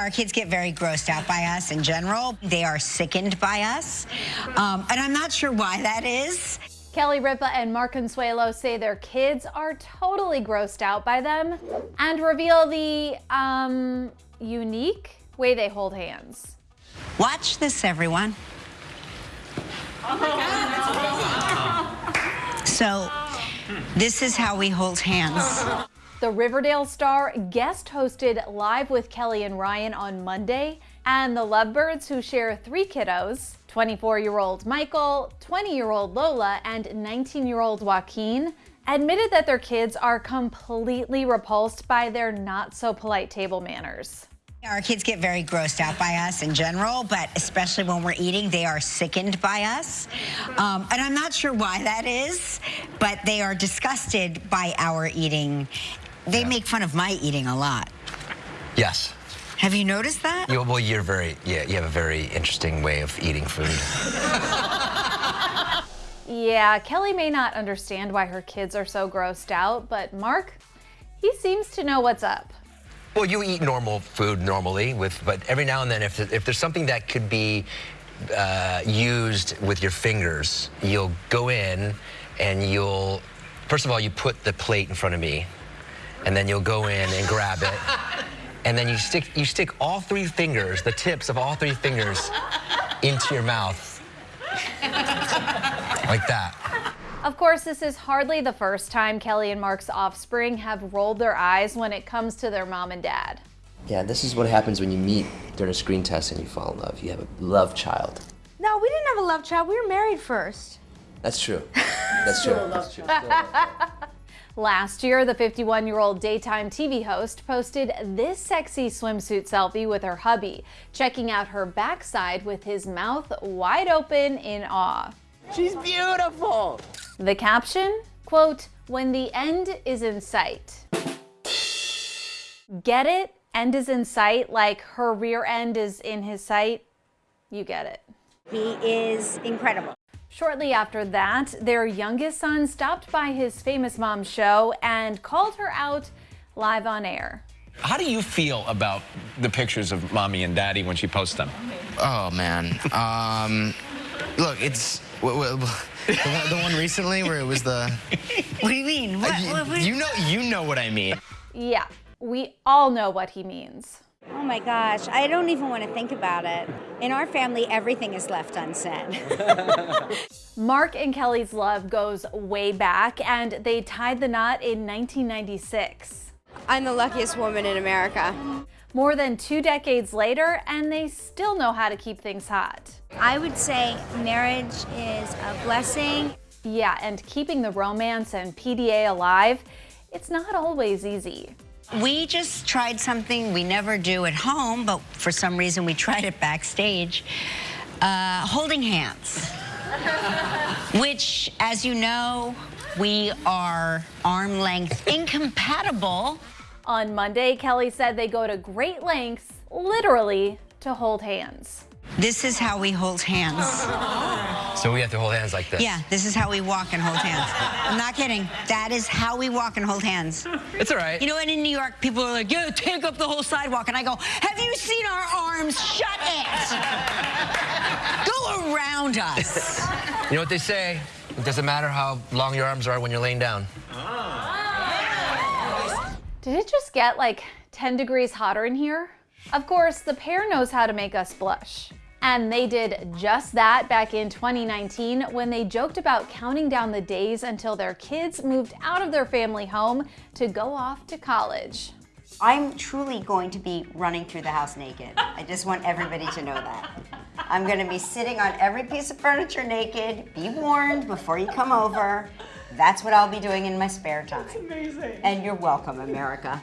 Our kids get very grossed out by us in general. They are sickened by us. Um, and I'm not sure why that is. Kelly Ripa and Mark Consuelos say their kids are totally grossed out by them and reveal the um, unique way they hold hands. Watch this, everyone. So, this is how we hold hands. The Riverdale star guest hosted Live with Kelly and Ryan on Monday, and the Lovebirds, who share three kiddos 24 year old Michael, 20 year old Lola, and 19 year old Joaquin admitted that their kids are completely repulsed by their not so polite table manners. Our kids get very grossed out by us in general, but especially when we're eating, they are sickened by us. Um, and I'm not sure why that is, but they are disgusted by our eating. They make fun of my eating a lot. Yes. Have you noticed that? You, well, you're very, yeah, you have a very interesting way of eating food. Yeah, Kelly may not understand why her kids are so grossed out, but Mark, he seems to know what's up. Well, you eat normal food normally, with, but every now and then, if, if there's something that could be uh, used with your fingers, you'll go in and you'll, first of all, you put the plate in front of me, and then you'll go in and grab it, and then you stick, you stick all three fingers, the tips of all three fingers, into your mouth, like that. Of course, this is hardly the first time Kelly and Mark's offspring have rolled their eyes when it comes to their mom and dad. Yeah, this is what happens when you meet during a screen test and you fall in love. You have a love child. No, we didn't have a love child. We were married first. That's true. That's true. That's true. Last year, the 51 year old daytime TV host posted this sexy swimsuit selfie with her hubby, checking out her backside with his mouth wide open in awe. She's beautiful. The caption, quote, when the end is in sight. Get it? End is in sight, like her rear end is in his sight. You get it. He is incredible. Shortly after that, their youngest son stopped by his famous mom show and called her out live on air. How do you feel about the pictures of mommy and daddy when she posts them? Oh man. Um, look, it's w- w- the, one, the one recently where it was the. What do you mean? What, you, what- what- you know, you know what I mean. Yeah, we all know what he means. Oh my gosh, I don't even want to think about it. In our family, everything is left unsaid. Mark and Kelly's love goes way back, and they tied the knot in 1996. I'm the luckiest woman in America. More than two decades later, and they still know how to keep things hot. I would say marriage is a blessing. Yeah, and keeping the romance and PDA alive, it's not always easy. We just tried something we never do at home, but for some reason we tried it backstage. Uh, holding hands. Which, as you know, we are arm length incompatible. On Monday, Kelly said they go to great lengths, literally, to hold hands. This is how we hold hands. So we have to hold hands like this. Yeah, this is how we walk and hold hands. I'm not kidding. That is how we walk and hold hands. It's all right. You know, and in New York, people are like, yeah, take up the whole sidewalk. And I go, have you seen our arms? Shut it. go around us. You know what they say? It doesn't matter how long your arms are when you're laying down. Ah. Did it just get like 10 degrees hotter in here? Of course, the pair knows how to make us blush. And they did just that back in 2019 when they joked about counting down the days until their kids moved out of their family home to go off to college. I'm truly going to be running through the house naked. I just want everybody to know that. I'm going to be sitting on every piece of furniture naked. Be warned before you come over. That's what I'll be doing in my spare time. That's amazing. And you're welcome, America.